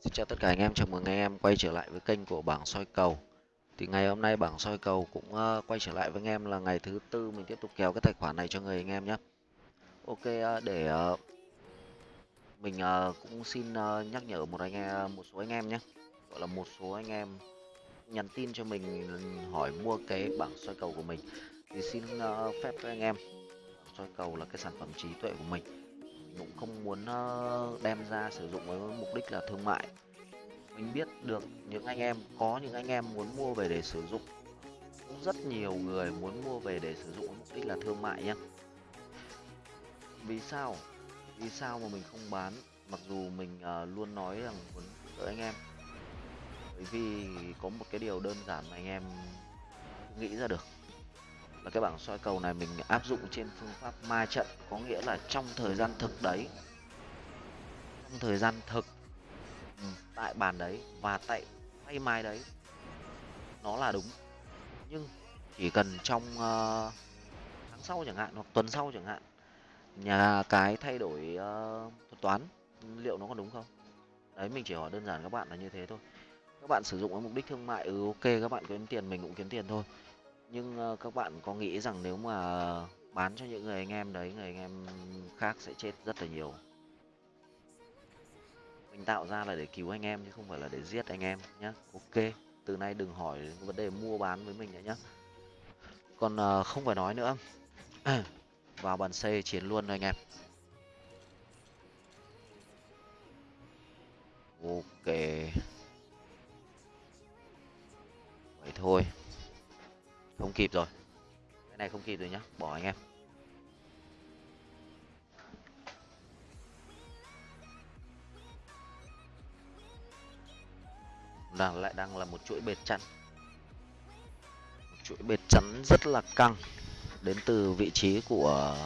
Xin chào tất cả anh em, chào mừng anh em quay trở lại với kênh của bảng soi cầu. Thì ngày hôm nay bảng soi cầu cũng uh, quay trở lại với anh em là ngày thứ tư mình tiếp tục kéo cái tài khoản này cho người anh em nhé. Ok uh, để uh, mình uh, cũng xin uh, nhắc nhở một anh em, một số anh em nhé. Gọi là một số anh em nhắn tin cho mình hỏi mua cái bảng soi cầu của mình. Thì xin uh, phép với anh em soi cầu là cái sản phẩm trí tuệ của mình cũng không muốn ờ, đem ra sử dụng với mục đích là thương mại. Mình biết được những anh em có những anh em muốn mua về để sử dụng. Cũng rất nhiều người muốn mua về để sử dụng với mục đích là thương mại nhé vì sao? Vì sao mà mình không bán? Mặc dù mình uh, luôn nói rằng muốn đỡ anh em. Bởi vì có một cái điều đơn giản mà anh em nghĩ ra được và cái bảng soi cầu này mình áp dụng trên phương pháp ma trận có nghĩa là trong thời gian thực đấy. Trong thời gian thực ừ, tại bàn đấy và tại tay mai đấy nó là đúng. Nhưng chỉ cần trong uh, tháng sau chẳng hạn hoặc tuần sau chẳng hạn nhà cái thay đổi uh, thuật toán liệu nó còn đúng không? Đấy mình chỉ hỏi đơn giản các bạn là như thế thôi. Các bạn sử dụng với mục đích thương mại ừ ok các bạn kiếm tiền mình cũng kiếm tiền thôi nhưng uh, các bạn có nghĩ rằng nếu mà bán cho những người anh em đấy người anh em khác sẽ chết rất là nhiều? Mình tạo ra là để cứu anh em chứ không phải là để giết anh em nhé ok từ nay đừng hỏi vấn đề mua bán với mình nữa nhé còn uh, không phải nói nữa. Vào bàn c chiến luôn thôi anh em. Ok. Vậy thôi kịp rồi. Cái này không kịp rồi nhá, bỏ anh em. Đang lại đang là một chuỗi bệt chắn. Một chuỗi bệt chắn rất là căng đến từ vị trí của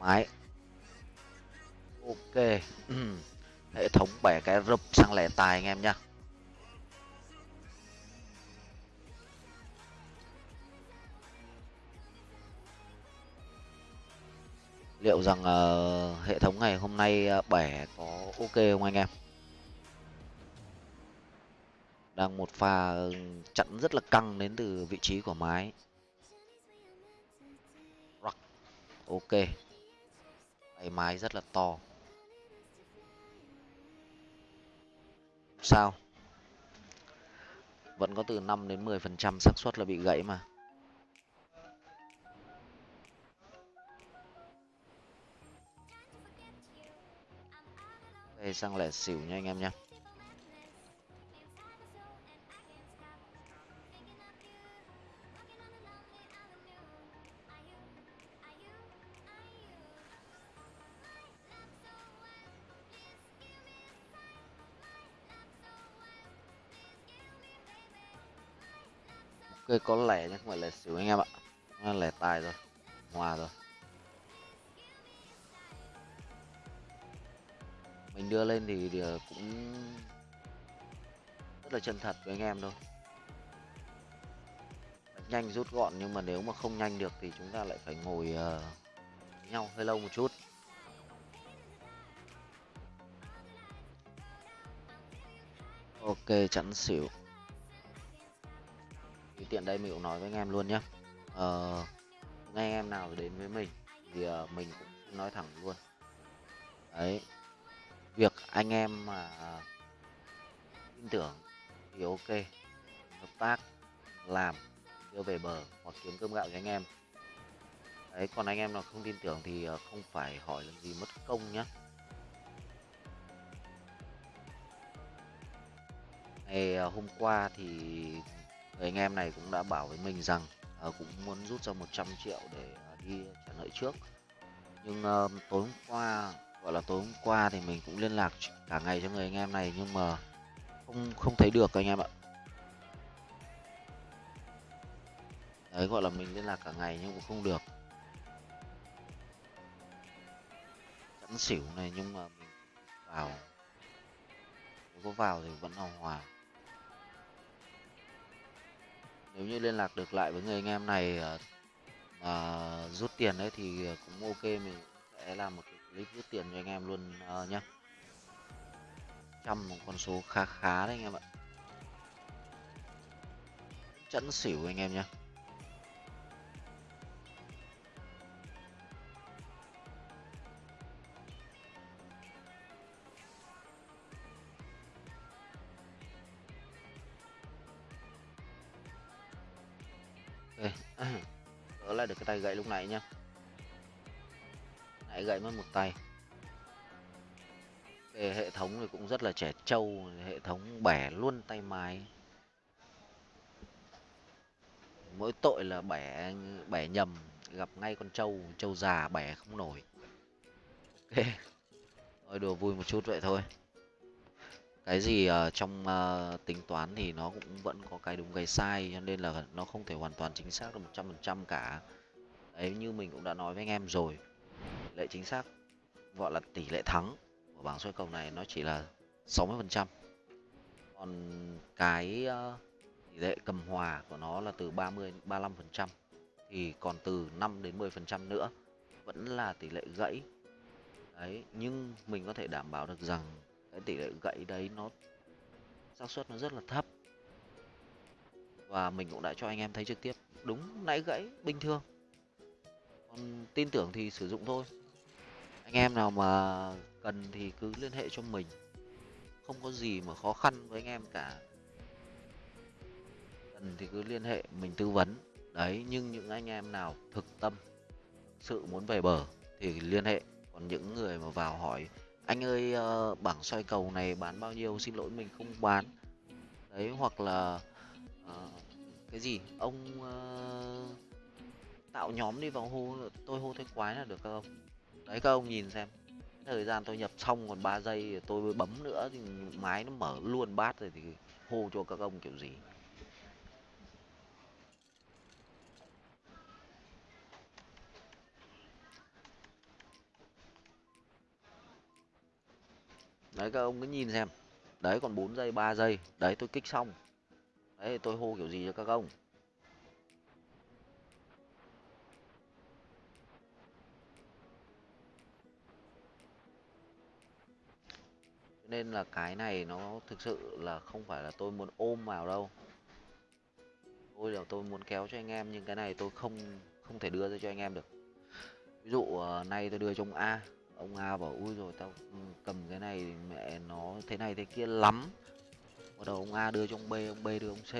máy. Ok, hệ thống bẻ cái rụp sang lẻ tài anh em nhá. Liệu rằng uh, hệ thống ngày hôm nay uh, bẻ có ok không anh em? Đang một pha ừ, chặn rất là căng đến từ vị trí của mái. Rock. ok. Tay mái rất là to. Sao? Vẫn có từ 5 đến 10 phần trăm xác suất là bị gãy mà. Đây sang lẻ xỉu nha anh em nha, ok có lẻ nhưng không phải lẻ xỉu anh em ạ. Lẻ tài rồi hòa rồi. Mình đưa lên thì, thì ờ, cũng rất là chân thật với anh em thôi. Nhanh rút gọn nhưng mà nếu mà không nhanh được thì chúng ta lại phải ngồi uh, nhau hơi lâu một chút. Ok chẵn xỉu. Thì tiện đây mình cũng nói với anh em luôn nhé ờ, uh, anh em nào đến với mình. Thì uh, mình cũng nói thẳng luôn. Đấy việc anh em mà tin tưởng thì ok. Hợp tác làm đưa về bờ hoặc kiếm cơm gạo cho anh em. Đấy còn anh em nào không tin tưởng thì à, không phải hỏi làm gì mất công nhá. Ngày à, hôm qua thì người anh em này cũng đã bảo với mình rằng uh, cũng muốn rút ra 100 triệu để uh, đi trả nợ trước. Nhưng uh, tối hôm qua gọi là tối hôm qua thì mình cũng liên lạc cả ngày cho người anh em này nhưng mà không không thấy được anh em ạ. Đấy, gọi là mình liên lạc cả ngày nhưng cũng không được. Chẵn xỉu này nhưng mà mình vào. Nếu có vào thì vẫn hòa hòa. Nếu như liên lạc được lại với người anh em này ờ, mà rút tiền đấy thì cũng ok, mình sẽ làm một cái clip rút tiền cho anh em luôn uh, nhá. Trăm một con số khá khá đấy anh em ạ. Chẵn xỉu anh em nhé đỡ lại được cái tay gậy lúc này nhá nãy gậy mất một tay. Cái hệ thống thì cũng rất là trẻ trâu hệ thống bẻ luôn tay máy mỗi tội là bẻ bẻ nhầm gặp ngay con trâu trâu già bẻ không nổi. Ok thôi đùa vui một chút vậy thôi. Cái gì uh, trong uh, tính toán thì nó cũng vẫn có cái đúng cái sai cho nên là nó không thể hoàn toàn chính xác được một trăm phần trăm cả. Đấy như mình cũng đã nói với anh em rồi lệ chính xác gọi là tỷ lệ thắng của bảng soi cầu này nó chỉ là 60 phần trăm. Còn cái uh, tỷ lệ cầm hòa của nó là từ 30 35 phần trăm thì còn từ 5 đến 10 phần trăm nữa vẫn là tỷ lệ gãy. Đấy nhưng mình có thể đảm bảo được rằng cái tỷ lệ gãy đấy nó xác suất nó rất là thấp. Và mình cũng đã cho anh em thấy trực tiếp đúng nãy gãy bình thường. Còn tin tưởng thì sử dụng thôi anh em nào mà cần thì cứ liên hệ cho mình. Không có gì mà khó khăn với anh em cả. Cần thì cứ liên hệ mình tư vấn. Đấy nhưng những anh em nào thực tâm sự muốn về bờ thì liên hệ. Còn những người mà vào hỏi anh ơi uh, bảng soi cầu này bán bao nhiêu? Xin lỗi mình không bán. Đấy hoặc là uh, cái gì? Ông uh, tạo nhóm đi vào hô tôi hô thế quái là được không? Đấy, các ông nhìn xem. Thời gian tôi nhập xong còn 3 giây tôi bấm nữa, thì máy nó mở luôn bát rồi thì hô cho các ông kiểu gì. Đấy, các ông cứ nhìn xem. Đấy, còn 4 giây 3 giây. Đấy, tôi kích xong. Đấy, tôi hô kiểu gì cho các ông? Nên là cái này nó thực sự là không phải là tôi muốn ôm vào đâu. Tôi là tôi muốn kéo cho anh em nhưng cái này tôi không không thể đưa ra cho anh em được. Ví dụ uh, nay tôi đưa cho ông a ông a bảo ui rồi tao ừ, cầm cái này mẹ nó thế này thế kia lắm. Bắt đầu ông a đưa cho ông b ông b đưa ông c.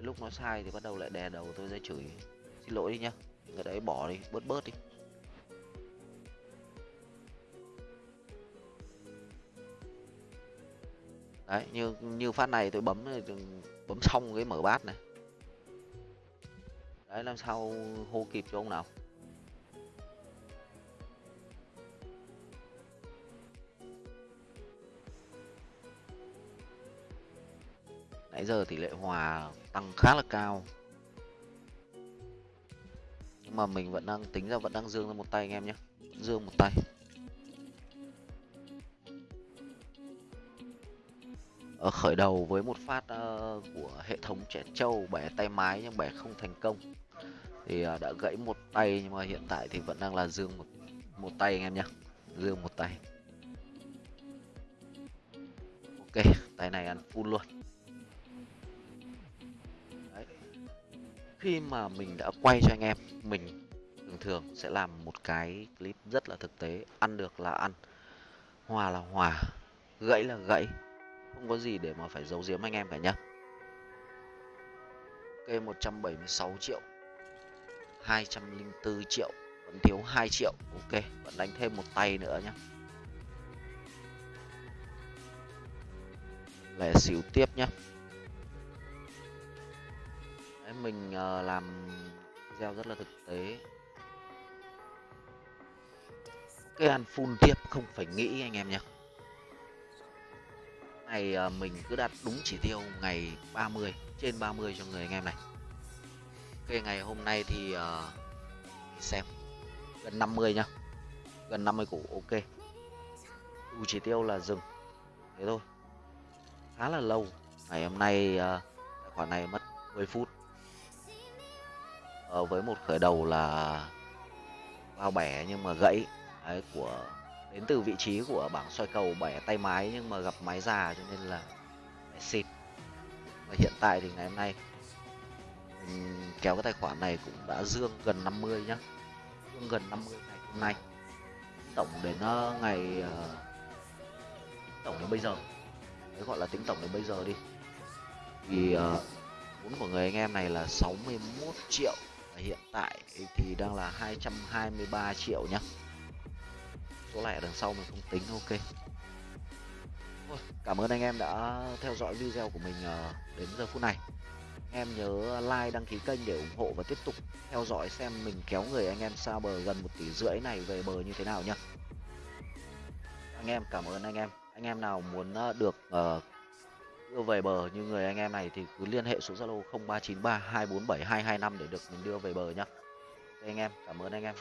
Lúc nó sai thì bắt đầu lại đè đầu tôi ra chửi. Xin lỗi đi nhá cái đấy bỏ đi bớt bớt đi. Đấy, như như phát này tôi bấm bấm xong cái mở bát này. Đấy, làm sao hô kịp cho ông nào? Nãy giờ tỷ lệ hòa tăng khá là cao. Nhưng mà mình vẫn đang, tính ra vẫn đang dương ra một tay anh em nhé. Dương một tay. Ở khởi đầu với một phát uh, của hệ thống trẻ trâu bẻ tay mái nhưng bẻ không thành công. Thì uh, đã gãy một tay nhưng mà hiện tại thì vẫn đang là dương một một tay anh em nhé dương một tay. Ok tay này ăn full luôn. Khi mà mình đã quay cho anh em mình thường thường sẽ làm một cái clip rất là thực tế. Ăn được là ăn. Hòa là hòa. Gãy là gãy không có gì để mà phải giấu giếm anh em cả nhá. Ok 176 triệu. 204 triệu. Vẫn thiếu 2 triệu. Ok vẫn đánh thêm một tay nữa nhá. Lẻ xíu tiếp nhá. Mình uh, làm gieo rất là thực tế. Cái ăn full tiếp không phải nghĩ anh em nhé này ờ, mình cứ đặt đúng chỉ tiêu ngày 30 trên 30 cho người anh em này. Ok ngày hôm nay thì uh, xem gần 50 nhá. Gần 50 củ ok. Đủ chỉ tiêu là dừng. Thế thôi. Khá là lâu. Ngày hôm nay uh, tài khoản này mất 10 phút. Uh, với một khởi đầu là bao bẻ nhưng mà gãy. Đấy, của đến từ vị trí của bảng soi cầu bẻ tay máy nhưng mà gặp máy già cho nên là xịt. Và hiện tại thì ngày hôm nay mình kéo cái tài khoản này cũng đã dương gần 50 nhá. Dương gần 50 ngày hôm nay. Tổng đến ờ, ngày ờ, tổng đến bây giờ. Đấy, gọi là tính tổng đến bây giờ đi. Thì ờ, vốn của người anh em này là 61 triệu và hiện tại thì đang là 223 triệu nhá số lẻ đằng sau mình không tính ok. Cảm ơn anh em đã theo dõi video của mình ờ, đến giờ phút này. Em nhớ like đăng ký kênh để ủng hộ và tiếp tục theo dõi xem mình kéo người anh em xa bờ gần một tỷ rưỡi này về bờ như thế nào nhá. Anh em cảm ơn anh em. Anh em nào muốn ờ, được uh, đưa về bờ như người anh em này thì cứ liên hệ số zalo 0393 247 225 để được mình đưa về bờ nhá. Anh em cảm ơn anh em.